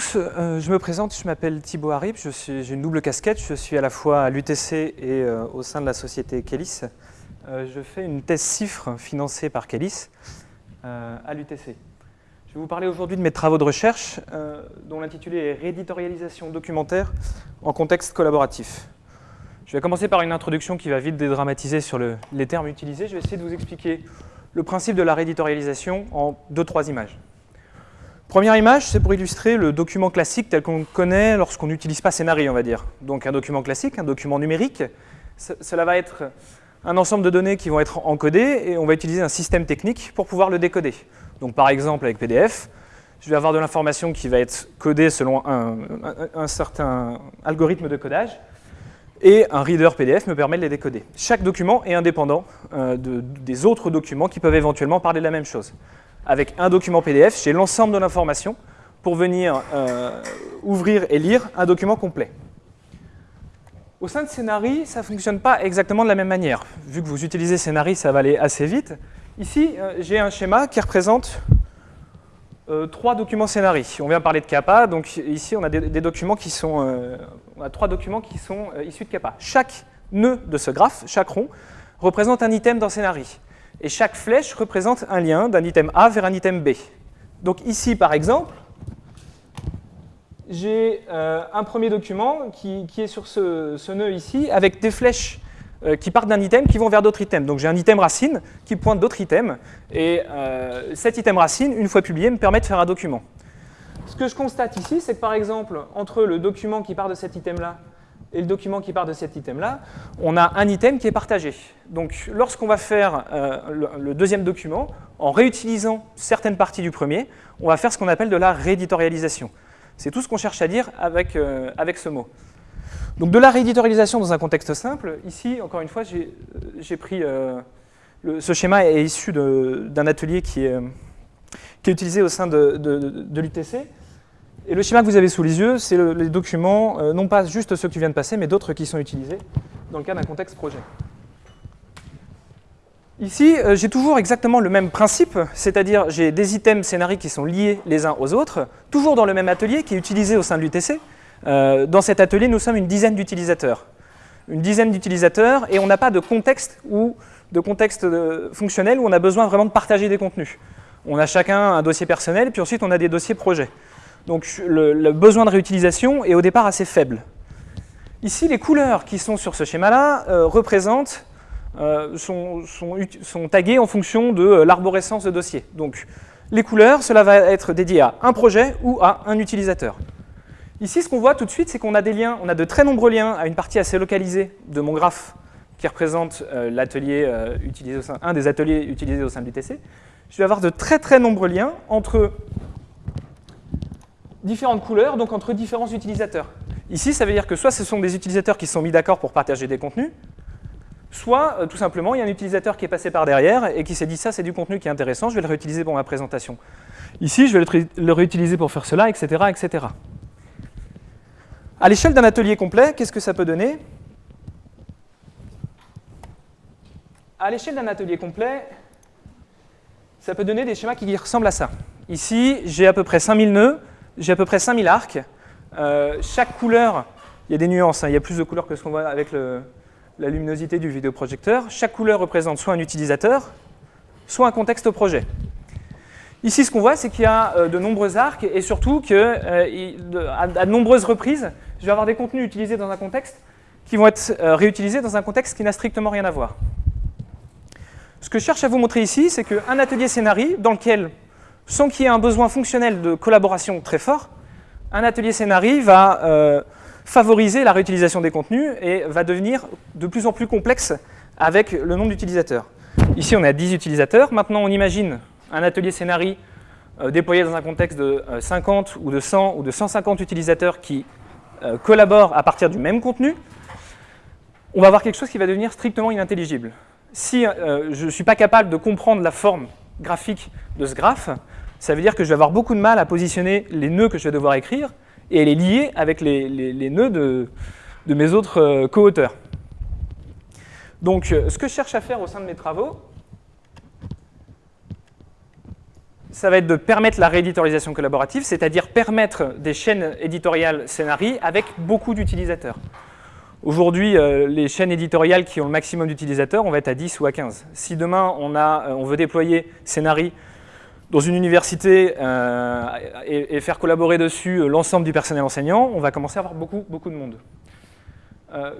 tous, euh, je me présente, je m'appelle Thibaut Harip, j'ai une double casquette, je suis à la fois à l'UTC et euh, au sein de la société Kélis. Euh, je fais une thèse CIFRE financée par Kélis à l'UTC. Je vais vous parler aujourd'hui de mes travaux de recherche dont l'intitulé est Rééditorialisation documentaire en contexte collaboratif. Je vais commencer par une introduction qui va vite dédramatiser sur les termes utilisés. Je vais essayer de vous expliquer le principe de la rééditorialisation en deux, trois images. Première image, c'est pour illustrer le document classique tel qu'on connaît lorsqu'on n'utilise pas Scénarii, on va dire. Donc un document classique, un document numérique, cela va être un ensemble de données qui vont être encodées et on va utiliser un système technique pour pouvoir le décoder. Donc par exemple avec PDF, je vais avoir de l'information qui va être codée selon un, certain algorithme de codage et un reader PDF me permet de les décoder. Chaque document est indépendant euh, des autres documents qui peuvent éventuellement parler de la même chose avec un document PDF, j'ai l'ensemble de l'information pour venir euh, ouvrir et lire un document complet. Au sein de Scénarii, ça ne fonctionne pas exactement de la même manière. Vu que vous utilisez Scénarii, ça va aller assez vite. Ici, euh, j'ai un schéma qui représente euh, trois documents Scénarii. On vient parler de CAPA, donc ici on a des, documents qui sont, on a trois documents qui sont issus de CAPA. Chaque nœud de ce graphe, chaque rond, représente un item dans Scénarii et chaque flèche représente un lien d'un item A vers un item B. Donc ici, par exemple, j'ai euh, un premier document qui, est sur ce, nœud ici, avec des flèches euh, qui partent d'un item qui vont vers d'autres items. Donc j'ai un item racine qui pointe d'autres items, et euh, cet item racine, une fois publié, me permet de faire un document. Ce que je constate ici, c'est que par exemple, entre le document qui part de cet item-là et le document qui part de cet item-là, on a un item qui est partagé. Donc lorsqu'on va faire euh, le, deuxième document, en réutilisant certaines parties du premier, on va faire ce qu'on appelle de la rééditorialisation. C'est tout ce qu'on cherche à dire avec, euh, avec ce mot. Donc de la rééditorialisation dans un contexte simple, ici, encore une fois, j'ai euh, pris... ce schéma est issu d'un atelier qui est, qui est, utilisé au sein de, de, de l'UTC. Et le schéma que vous avez sous les yeux, c'est les documents, euh, non pas juste ceux qui viennent de passer, mais d'autres qui sont utilisés dans le cas d'un contexte projet. Ici, euh, j'ai toujours exactement le même principe, c'est-à-dire j'ai des items scénarii qui sont liés les uns aux autres, toujours dans le même atelier qui est utilisé au sein de l'UTC. Euh, dans cet atelier, nous sommes une dizaine d'utilisateurs. Une dizaine d'utilisateurs, et on n'a pas de contexte, de contexte fonctionnel où on a besoin vraiment de partager des contenus. On a chacun un dossier personnel, puis ensuite on a des dossiers projets. Donc le, besoin de réutilisation est au départ assez faible. Ici, les couleurs qui sont sur ce schéma-là euh, représentent, euh, sont, taguées en fonction de euh, l'arborescence de dossier. Donc les couleurs, cela va être dédié à un projet ou à un utilisateur. Ici, ce qu'on voit tout de suite, c'est qu'on a des liens, on a de très nombreux liens à une partie assez localisée de mon graphe qui représente l'atelier utilisé un des ateliers utilisés au sein de l'UTC. Je vais avoir de très très nombreux liens entre différentes couleurs, donc entre différents utilisateurs. Ici, ça veut dire que soit ce sont des utilisateurs qui se sont mis d'accord pour partager des contenus, soit euh, tout simplement il y a un utilisateur qui est passé par derrière et qui s'est dit ça c'est du contenu qui est intéressant, je vais le réutiliser pour ma présentation. Ici, je vais le, réutiliser pour faire cela, etc. etc. À l'échelle d'un atelier complet, qu'est-ce que ça peut donner? À l'échelle d'un atelier complet, ça peut donner des schémas qui ressemblent à ça. Ici, j'ai à peu près 5000 nœuds, j'ai à peu près 5000 arcs. Euh, chaque couleur, il y a des nuances, hein. il y a plus de couleurs que ce qu'on voit avec la luminosité du vidéoprojecteur. Chaque couleur représente soit un utilisateur, soit un contexte au projet. Ici, ce qu'on voit, c'est qu'il y a euh, de nombreux arcs et surtout qu'à euh, à de nombreuses reprises, je vais avoir des contenus utilisés dans un contexte qui vont être réutilisés dans un contexte qui n'a strictement rien à voir. Ce que je cherche à vous montrer ici, c'est qu'un atelier scénarii dans lequel sans qu'il y ait un besoin fonctionnel de collaboration très fort, un atelier scénarii va euh, favoriser la réutilisation des contenus et va devenir de plus en plus complexe avec le nombre d'utilisateurs. Ici, on a 10 utilisateurs. Maintenant, on imagine un atelier scénarii euh, déployé dans un contexte de 50 euh, ou de 100 ou de 150 utilisateurs qui collaborent à partir du même contenu. On va avoir quelque chose qui va devenir strictement inintelligible. Si je ne suis pas capable de comprendre la forme graphique de ce graphe, ça veut dire que je vais avoir beaucoup de mal à positionner les nœuds que je vais devoir écrire et les lier avec les, nœuds de, mes autres euh, co-auteurs. Donc, euh, ce que je cherche à faire au sein de mes travaux, ça va être de permettre la rééditorialisation collaborative, c'est-à-dire permettre des chaînes éditoriales scénarii avec beaucoup d'utilisateurs. Aujourd'hui, euh, les chaînes éditoriales qui ont le maximum d'utilisateurs, on va être à 10 ou à 15. Si demain, on veut déployer Scénarii dans une université euh, et, faire collaborer dessus l'ensemble du personnel enseignant, on va commencer à avoir beaucoup, beaucoup de monde.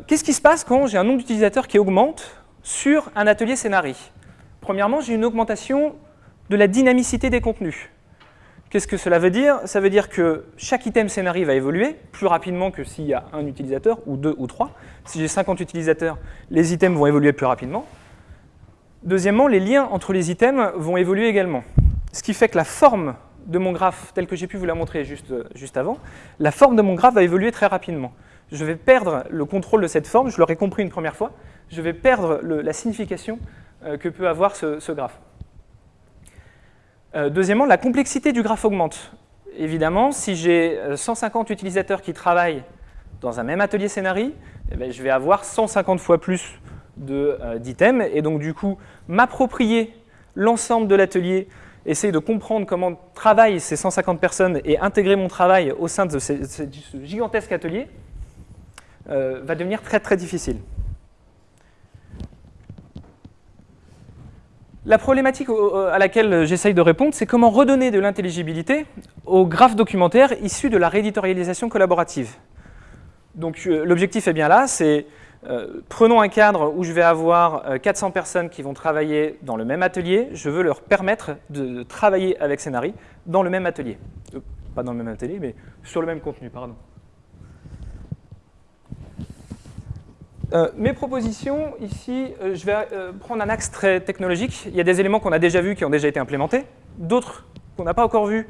Qu'est-ce qui se passe quand j'ai un nombre d'utilisateurs qui augmente sur un atelier Scénarii Premièrement, j'ai une augmentation de la dynamicité des contenus. Qu'est-ce que cela veut dire? Ça veut dire que chaque item scénario va évoluer plus rapidement que s'il y a un utilisateur, ou deux, ou trois. Si j'ai 50 utilisateurs, les items vont évoluer plus rapidement. Deuxièmement, les liens entre les items vont évoluer également. Ce qui fait que la forme de mon graphe, telle que j'ai pu vous la montrer juste, juste avant, la forme de mon graphe va évoluer très rapidement. Je vais perdre le contrôle de cette forme, je l'aurais compris une première fois, je vais perdre la signification euh, que peut avoir ce graphe. Euh, deuxièmement, la complexité du graphe augmente. Évidemment, si j'ai 150 euh, utilisateurs qui travaillent dans un même atelier scénarii, eh ben, je vais avoir 150 fois plus d'items, et donc du coup, m'approprier l'ensemble de l'atelier, essayer de comprendre comment travaillent ces 150 personnes et intégrer mon travail au sein de ce, gigantesque atelier, va devenir très très difficile. La problématique à laquelle j'essaye de répondre, c'est comment redonner de l'intelligibilité aux graphes documentaires issus de la rééditorialisation collaborative. Donc euh, l'objectif est bien là, c'est euh, prenons un cadre où je vais avoir 400 euh, personnes qui vont travailler dans le même atelier, je veux leur permettre de, travailler avec Scénari dans le même atelier. pas dans le même atelier, mais sur le même contenu, pardon. Euh, mes propositions, ici, euh, je vais euh, prendre un axe très technologique. Il y a des éléments qu'on a déjà vus, qui ont déjà été implémentés, d'autres qu'on n'a pas encore vus.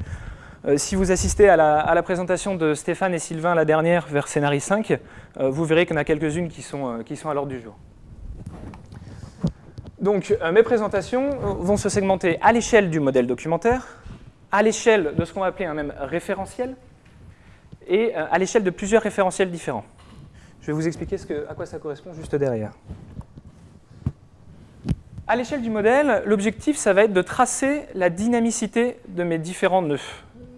si vous assistez à la, présentation de Stéphane et Sylvain, la dernière, vers Scénarii 5, vous verrez qu'il y en a quelques-unes qui sont, sont à l'ordre du jour. Donc, mes présentations vont se segmenter à l'échelle du modèle documentaire, à l'échelle de ce qu'on va appeler un même référentiel, et à l'échelle de plusieurs référentiels différents. Je vais vous expliquer à quoi ça correspond juste derrière. À l'échelle du modèle, l'objectif, ça va être de tracer la dynamicité de mes différents nœuds.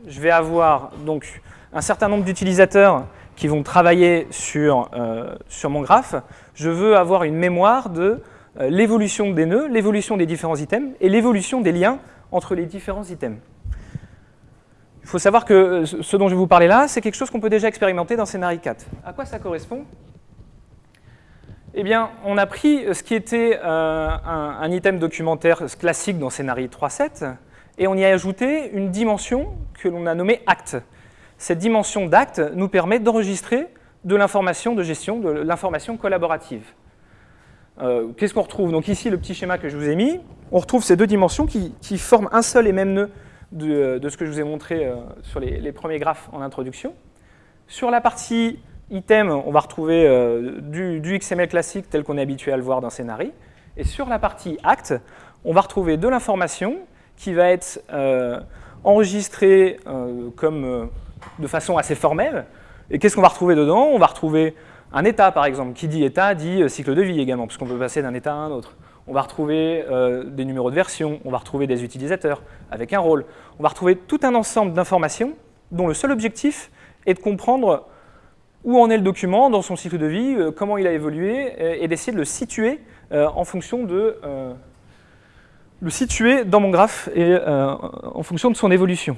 Je vais avoir donc un certain nombre d'utilisateurs qui vont travailler sur, euh, sur mon graphe. Je veux avoir une mémoire de euh, l'évolution des nœuds, l'évolution des différents items et l'évolution des liens entre les différents items. Il faut savoir que euh, ce dont je vais vous parler là, c'est quelque chose qu'on peut déjà expérimenter dans Scénarii 4. À quoi ça correspond? Eh bien, on a pris ce qui était euh, un, item documentaire classique dans Scénarii 3.7 et on y a ajouté une dimension que l'on a nommée acte. Cette dimension d'acte nous permet d'enregistrer de l'information de gestion, de l'information collaborative. Euh, qu'est-ce qu'on retrouve? Donc ici, le petit schéma que je vous ai mis, on retrouve ces deux dimensions qui, forment un seul et même nœud de, ce que je vous ai montré euh, sur les, premiers graphes en introduction. Sur la partie item, on va retrouver euh, du, XML classique tel qu'on est habitué à le voir dans Scénarii. Et sur la partie acte, on va retrouver de l'information qui va être enregistrée comme, de façon assez formelle. Et qu'est-ce qu'on va retrouver dedans? On va retrouver un état, par exemple. Qui dit état dit cycle de vie également, puisqu'on peut passer d'un état à un autre on va retrouver euh, des numéros de version, on va retrouver des utilisateurs avec un rôle, on va retrouver tout un ensemble d'informations dont le seul objectif est de comprendre où en est le document dans son cycle de vie, euh, comment il a évolué, et, d'essayer de le situer euh, en fonction de le situer dans mon graphe et en fonction de son évolution.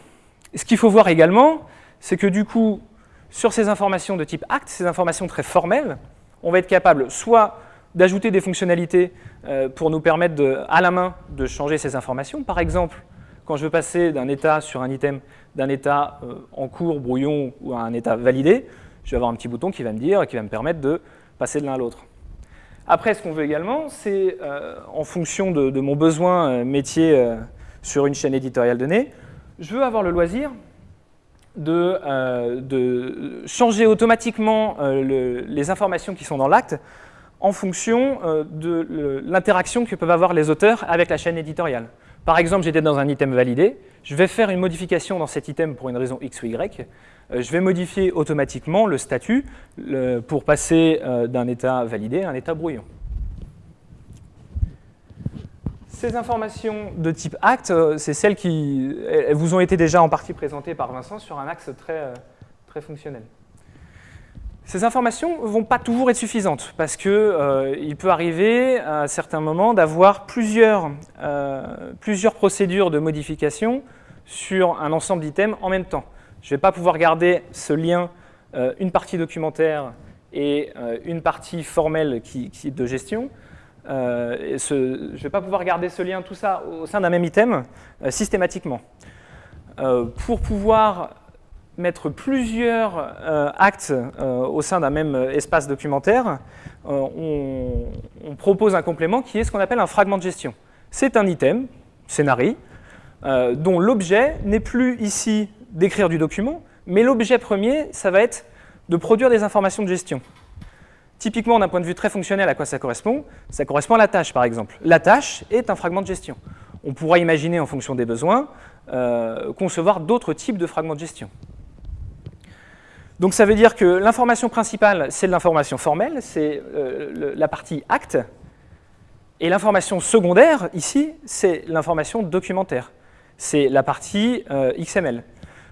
ce qu'il faut voir également, c'est que du coup, sur ces informations de type acte, ces informations très formelles, on va être capable soit d'ajouter des fonctionnalités euh, pour nous permettre à la main de changer ces informations. Par exemple, quand je veux passer d'un état sur un item, d'un état euh, en cours, brouillon, ou à un état validé, je vais avoir un petit bouton qui va me dire, qui va me permettre de passer de l'un à l'autre. Après, ce qu'on veut également, c'est euh, en fonction de, mon besoin métier sur une chaîne éditoriale donnée, je veux avoir le loisir de, de changer automatiquement les informations qui sont dans l'acte en fonction euh, de l'interaction que peuvent avoir les auteurs avec la chaîne éditoriale. Par exemple, j'étais dans un item validé, je vais faire une modification dans cet item pour une raison X ou Y, euh, je vais modifier automatiquement le statut pour passer euh, d'un état validé à un état brouillon. Ces informations de type acte, euh, c'est celles qui elles vous ont été déjà en partie présentées par Vincent sur un axe très, euh, très fonctionnel. Ces informations ne vont pas toujours être suffisantes parce qu'il euh, peut arriver à certains moments d'avoir plusieurs, plusieurs procédures de modification sur un ensemble d'items en même temps. Je ne vais pas pouvoir garder ce lien, une partie documentaire et une partie formelle qui, qui de gestion. Euh, je ne vais pas pouvoir garder ce lien, tout ça, au sein d'un même item euh, systématiquement. Euh, pour pouvoir mettre plusieurs actes au sein d'un même espace documentaire, on, propose un complément qui est ce qu'on appelle un fragment de gestion. C'est un item, scénarii, dont l'objet n'est plus ici d'écrire du document, mais l'objet premier, ça va être de produire des informations de gestion. Typiquement, d'un point de vue très fonctionnel, à quoi ça correspond? Ça correspond à la tâche, par exemple. La tâche est un fragment de gestion. On pourra imaginer, en fonction des besoins, euh, concevoir d'autres types de fragments de gestion. Donc ça veut dire que l'information principale, c'est l'information formelle, c'est euh, la partie acte, et l'information secondaire, ici, c'est l'information documentaire. C'est la partie euh, XML.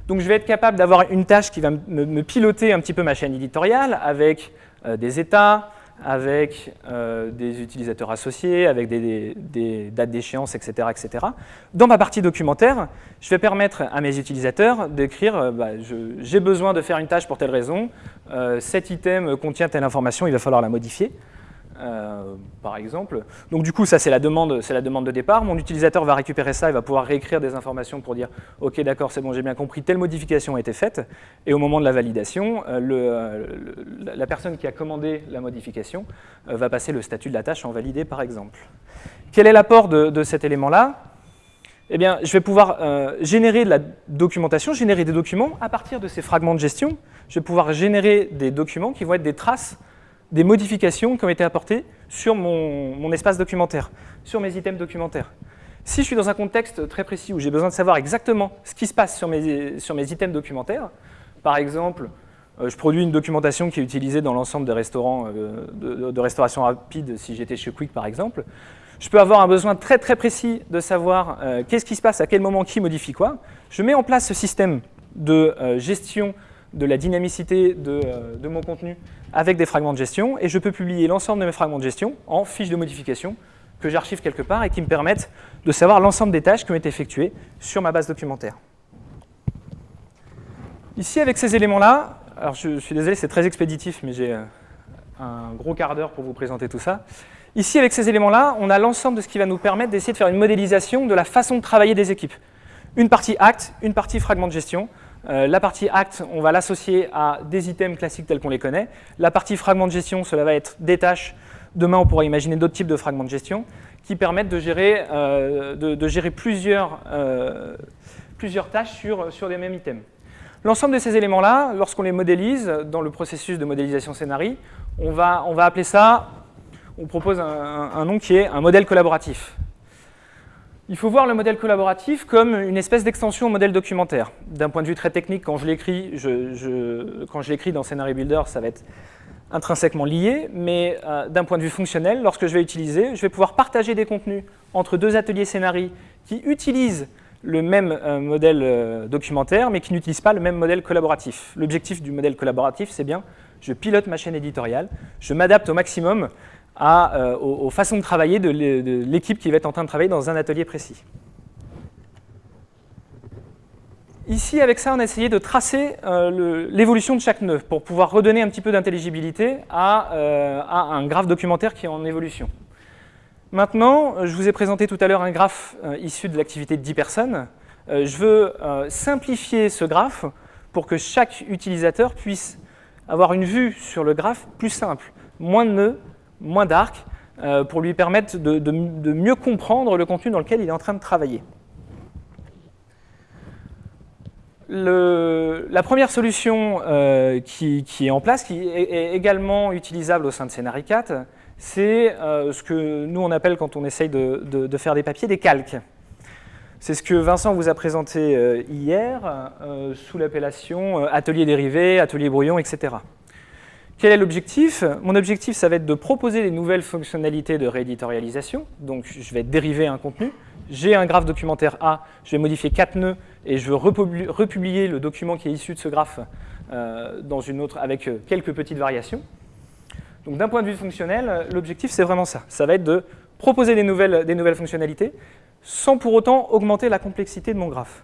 Donc je vais être capable d'avoir une tâche qui va me piloter un petit peu ma chaîne éditoriale avec des états, avec euh, des utilisateurs associés, avec des, dates d'échéance, etc., etc. Dans ma partie documentaire, je vais permettre à mes utilisateurs d'écrire euh, bah, j'ai besoin de faire une tâche pour telle raison, cet item contient telle information, il va falloir la modifier. Euh, par exemple. Donc du coup, ça c'est la, demande, la demande de départ. Mon utilisateur va récupérer ça, il va pouvoir réécrire des informations pour dire « Ok, d'accord, c'est bon, j'ai bien compris, telle modification a été faite. » Et au moment de la validation, euh, euh, la personne qui a commandé la modification va passer le statut de la tâche en validé, par exemple. Quel est l'apport de, cet élément-là? Eh bien, je vais pouvoir générer de la documentation, générer des documents à partir de ces fragments de gestion. Je vais pouvoir générer des documents qui vont être des traces des modifications qui ont été apportées sur mon, espace documentaire, sur mes items documentaires. Si je suis dans un contexte très précis où j'ai besoin de savoir exactement ce qui se passe sur mes, items documentaires, par exemple, euh, je produis une documentation qui est utilisée dans l'ensemble des restaurants euh, de, restauration rapide, si j'étais chez Quick par exemple, je peux avoir un besoin très très précis de savoir euh, qu'est-ce qui se passe, à quel moment, qui modifie quoi. Je mets en place ce système de gestion de la dynamicité de, de mon contenu avec des fragments de gestion et je peux publier l'ensemble de mes fragments de gestion en fiches de modification que j'archive quelque part et qui me permettent de savoir l'ensemble des tâches qui ont été effectuées sur ma base documentaire. Ici, avec ces éléments-là, alors je, suis désolé, c'est très expéditif, mais j'ai euh, un gros quart d'heure pour vous présenter tout ça. Ici, avec ces éléments-là, on a l'ensemble de ce qui va nous permettre d'essayer de faire une modélisation de la façon de travailler des équipes. Une partie acte, une partie fragment de gestion, euh, la partie acte, on va l'associer à des items classiques tels qu'on les connaît. La partie fragment de gestion, cela va être des tâches. Demain, on pourra imaginer d'autres types de fragments de gestion qui permettent de gérer, euh, euh, plusieurs tâches sur, sur des mêmes items. L'ensemble de ces éléments-là, lorsqu'on les modélise dans le processus de modélisation scénarii, on va appeler ça, on propose un nom qui est un modèle collaboratif. Il faut voir le modèle collaboratif comme une espèce d'extension au modèle documentaire. D'un point de vue très technique, quand je l'écris dans Scenario Builder, ça va être intrinsèquement lié, mais euh, d'un point de vue fonctionnel, lorsque je vais utiliser, je vais pouvoir partager des contenus entre deux ateliers scénarii qui utilisent le même euh, modèle euh, documentaire, mais qui n'utilisent pas le même modèle collaboratif. L'objectif du modèle collaboratif, c'est bien, je pilote ma chaîne éditoriale, je m'adapte au maximum euh, aux, façons de travailler de l'équipe qui va être en train de travailler dans un atelier précis. Ici, avec ça, on a essayé de tracer euh, l'évolution de chaque nœud pour pouvoir redonner un petit peu d'intelligibilité à, euh, à, un graphe documentaire qui est en évolution. Maintenant, je vous ai présenté tout à l'heure un graphe issu de l'activité de 10 personnes. je veux simplifier ce graphe pour que chaque utilisateur puisse avoir une vue sur le graphe plus simple. Moins de nœuds, moins dark, euh, pour lui permettre de, mieux comprendre le contenu dans lequel il est en train de travailler. la première solution euh, qui, est en place, qui est, également utilisable au sein de Scenari 4, c'est euh, ce que nous on appelle quand on essaye de, faire des papiers, des calques. C'est ce que Vincent vous a présenté hier sous l'appellation atelier dérivé, atelier brouillon, etc. Quel est l'objectif? Mon objectif, ça va être de proposer des nouvelles fonctionnalités de rééditorialisation. Donc, je vais dériver un contenu. J'ai un graphe documentaire A, je vais modifier quatre nœuds et je veux republier le document qui est issu de ce graphe euh, dans une autre avec euh, quelques petites variations. Donc, d'un point de vue fonctionnel, l'objectif, c'est vraiment ça. Ça va être de proposer des nouvelles, des nouvelles fonctionnalités sans pour autant augmenter la complexité de mon graphe.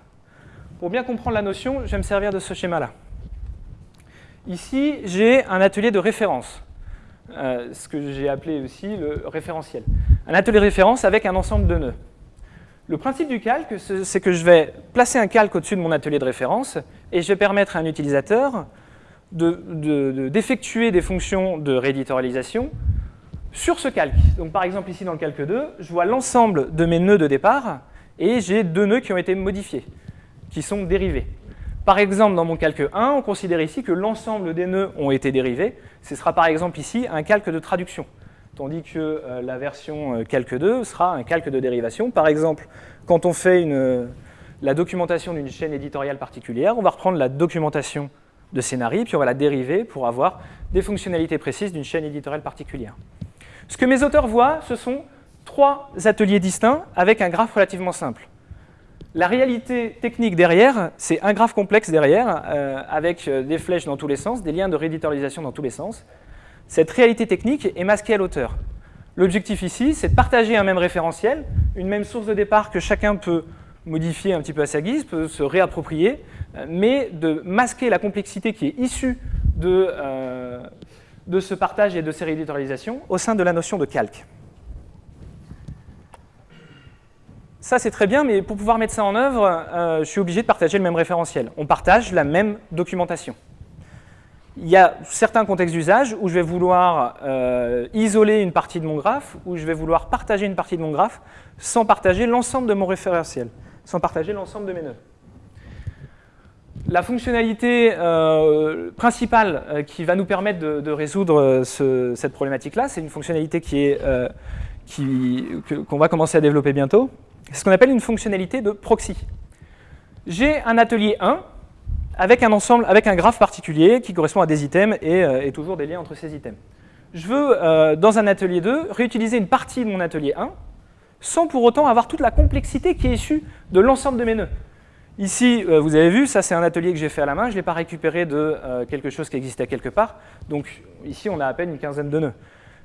Pour bien comprendre la notion, je vais me servir de ce schéma-là. Ici, j'ai un atelier de référence, euh, ce que j'ai appelé aussi le référentiel. Un atelier de référence avec un ensemble de nœuds. Le principe du calque, c'est que je vais placer un calque au-dessus de mon atelier de référence et je vais permettre à un utilisateur d'effectuer de, des fonctions de rééditorialisation sur ce calque. Donc par exemple ici dans le calque 2, je vois l'ensemble de mes nœuds de départ et j'ai deux nœuds qui ont été modifiés, qui sont dérivés. Par exemple, dans mon calque 1, on considère ici que l'ensemble des nœuds ont été dérivés. Ce sera par exemple ici un calque de traduction, tandis que euh, la version euh, calque 2 sera un calque de dérivation. Par exemple, quand on fait une, la documentation d'une chaîne éditoriale particulière, on va reprendre la documentation de scénarii, puis on va la dériver pour avoir des fonctionnalités précises d'une chaîne éditoriale particulière. Ce que mes auteurs voient, ce sont trois ateliers distincts avec un graphe relativement simple. La réalité technique derrière, c'est un graphe complexe derrière, euh, avec euh, des flèches dans tous les sens, des liens de rééditorialisation dans tous les sens. Cette réalité technique est masquée à l'auteur. L'objectif ici, c'est de partager un même référentiel, une même source de départ que chacun peut modifier un petit peu à sa guise, peut se réapproprier, euh, mais de masquer la complexité qui est issue de, de ce partage et de ces rééditorialisations au sein de la notion de calque. Ça, c'est très bien, mais pour pouvoir mettre ça en œuvre, euh, je suis obligé de partager le même référentiel. On partage la même documentation. Il y a certains contextes d'usage où je vais vouloir euh, isoler une partie de mon graphe, où je vais vouloir partager une partie de mon graphe sans partager l'ensemble de mon référentiel, sans partager l'ensemble de mes nœuds. La fonctionnalité euh, principale qui va nous permettre de, résoudre cette problématique-là, c'est une fonctionnalité qu'on va commencer à développer bientôt, ce qu'on appelle une fonctionnalité de proxy. J'ai un atelier 1 avec un ensemble, avec un graphe particulier qui correspond à des items et, euh, toujours des liens entre ces items. Je veux, euh, dans un atelier 2, réutiliser une partie de mon atelier 1 sans pour autant avoir toute la complexité qui est issue de l'ensemble de mes nœuds. Ici, euh, vous avez vu, ça c'est un atelier que j'ai fait à la main, je ne l'ai pas récupéré de quelque chose qui existait quelque part. Donc ici, on a à peine une quinzaine de nœuds.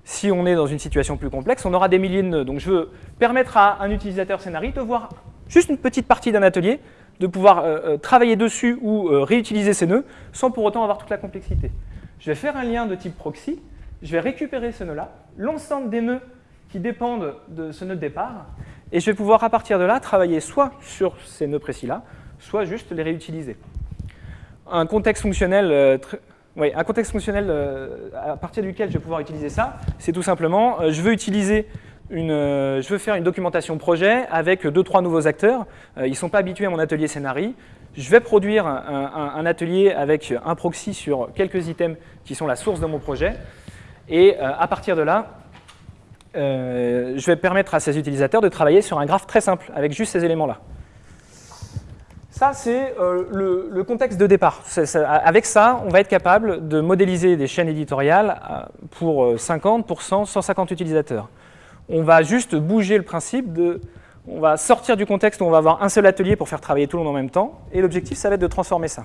Si on est dans une situation plus complexe, on aura des milliers de nœuds. Donc je veux permettre à un utilisateur scénariste de voir juste une petite partie d'un atelier, de pouvoir euh, euh, travailler dessus ou euh, réutiliser ces nœuds sans pour autant avoir toute la complexité. Je vais faire un lien de type proxy, je vais récupérer ce nœud-là, l'ensemble des nœuds qui dépendent de ce nœud de départ, et je vais pouvoir à partir de là travailler soit sur ces nœuds précis-là, soit juste les réutiliser. Un contexte fonctionnel oui, un contexte fonctionnel euh, à partir duquel je vais pouvoir utiliser ça, c'est tout simplement, euh, je veux utiliser une, euh, je veux faire une documentation projet avec deux, trois nouveaux acteurs. ils ne sont pas habitués à mon atelier scénarii. Je vais produire un, atelier avec un proxy sur quelques items qui sont la source de mon projet. Et à partir de là, je vais permettre à ces utilisateurs de travailler sur un graphe très simple avec juste ces éléments-là. Ça, c'est euh, le, contexte de départ. avec ça, on va être capable de modéliser des chaînes éditoriales euh, pour 50, pour 100, 150 utilisateurs. On va juste bouger le principe de... On va sortir du contexte où on va avoir un seul atelier pour faire travailler tout le monde en même temps. Et l'objectif, ça va être de transformer ça.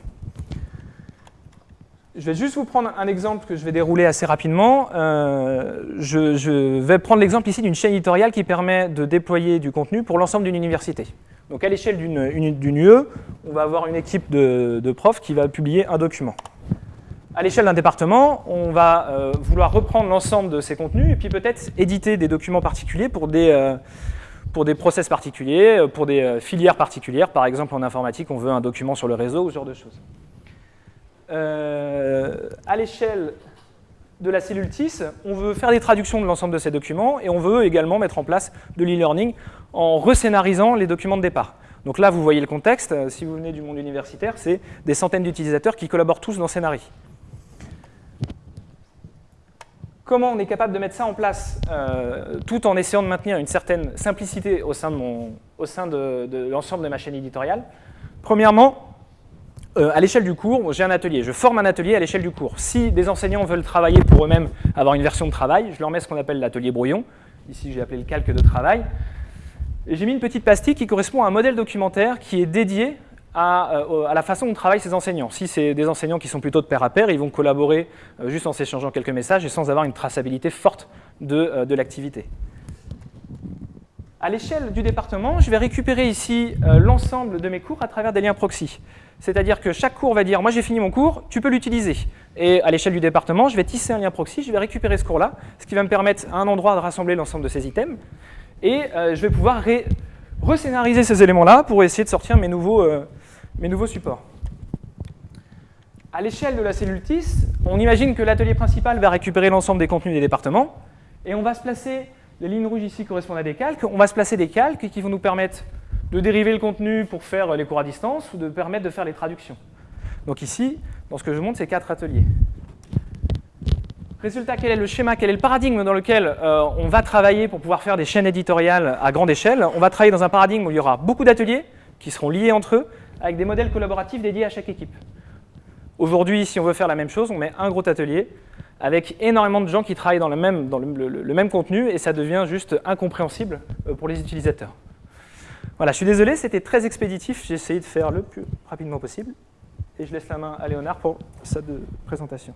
Je vais juste vous prendre un exemple que je vais dérouler assez rapidement. Euh, je vais prendre l'exemple ici d'une chaîne éditoriale qui permet de déployer du contenu pour l'ensemble d'une université. Donc à l'échelle d'une UE, on va avoir une équipe de, profs qui va publier un document. À l'échelle d'un département, on va euh, vouloir reprendre l'ensemble de ces contenus et puis peut-être éditer des documents particuliers pour des, euh, process particuliers, euh, pour des filières particulières. Par exemple, en informatique, on veut un document sur le réseau ou ce genre de choses. à l'échelle de la cellule TIS, on veut faire des traductions de l'ensemble de ces documents et on veut également mettre en place de l'e-learning en rescénarisant les documents de départ. Donc là, vous voyez le contexte. Euh, si vous venez du monde universitaire, c'est des centaines d'utilisateurs qui collaborent tous dans Scénari. Comment on est capable de mettre ça en place euh, tout en essayant de maintenir une certaine simplicité au sein de, l'ensemble de, de ma chaîne éditoriale? Premièrement, euh, à l'échelle du cours, j'ai un atelier, je forme un atelier à l'échelle du cours. Si des enseignants veulent travailler pour eux-mêmes, avoir une version de travail, je leur mets ce qu'on appelle l'atelier brouillon. Ici, j'ai appelé le calque de travail. J'ai mis une petite pastille qui correspond à un modèle documentaire qui est dédié euh, à, la façon dont travaillent ces enseignants. Si c'est des enseignants qui sont plutôt de pair à pair, ils vont collaborer euh, juste en s'échangeant quelques messages et sans avoir une traçabilité forte de, de l'activité. À l'échelle du département, je vais récupérer ici l'ensemble de mes cours à travers des liens proxy. C'est-à-dire que chaque cours va dire « moi j'ai fini mon cours, tu peux l'utiliser ». Et à l'échelle du département, je vais tisser un lien proxy, je vais récupérer ce cours-là, ce qui va me permettre à un endroit de rassembler l'ensemble de ces items. Et je vais pouvoir rescénariser ces éléments-là pour essayer de sortir mes nouveaux, mes nouveaux supports. À l'échelle de la cellule TIS, on imagine que l'atelier principal va récupérer l'ensemble des contenus des départements, et on va se placer, les lignes rouges ici correspondent à des calques, on va se placer des calques qui vont nous permettre de dériver le contenu pour faire les cours à distance ou de permettre de faire les traductions. Donc ici, dans ce que je montre, c'est quatre ateliers. Résultat, quel est le schéma, quel est le paradigme dans lequel euh, on va travailler pour pouvoir faire des chaînes éditoriales à grande échelle? On va travailler dans un paradigme où il y aura beaucoup d'ateliers qui seront liés entre eux, avec des modèles collaboratifs dédiés à chaque équipe. Aujourd'hui, si on veut faire la même chose, on met un gros atelier avec énormément de gens qui travaillent dans le même, le, même contenu et ça devient juste incompréhensible euh, pour les utilisateurs. Voilà, je suis désolé, c'était très expéditif, j'ai essayé de faire le plus rapidement possible. Et je laisse la main à Léonard pour sa présentation.